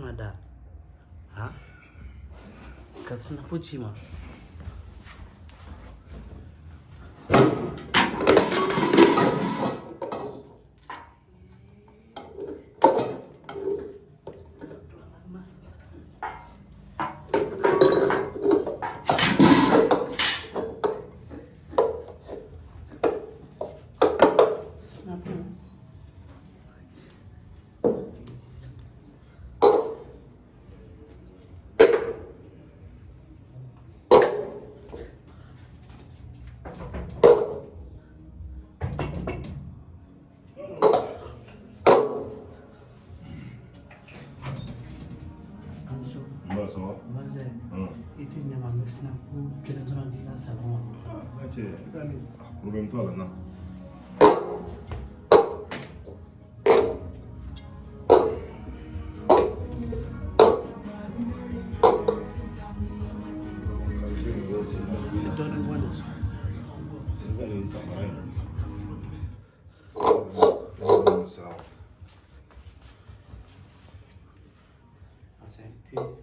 ina da ha ka suna ma 어제 이태냐 만났으나고 그런저런 일이나 살아. 맞지. 그다음에 아 그러면 또 알았나? 너는 원해. 이거는 이상하네. myself. I think.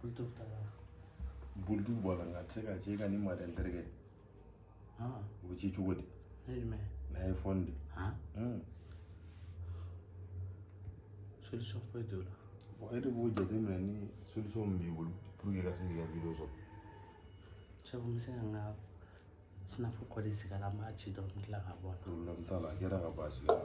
bulutuf t'a la bulutuf b'a la nka a tɛ se ka ci i ka nin maden terikɛ o bɛ ci cogo di n'a ye fɔni de solution foyi t'o la bon e de jadi jateminɛ ni solution min b'i bolo pour que i ka ka video so. sabu n bɛ se ka n ka sinapu kɔ de sigi a la n b'a ci dɔrɔn n bɛ ka bɔ a la problème la ka ban a sigi la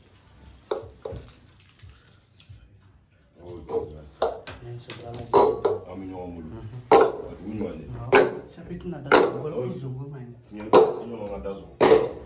an il ɲɔgɔn bolo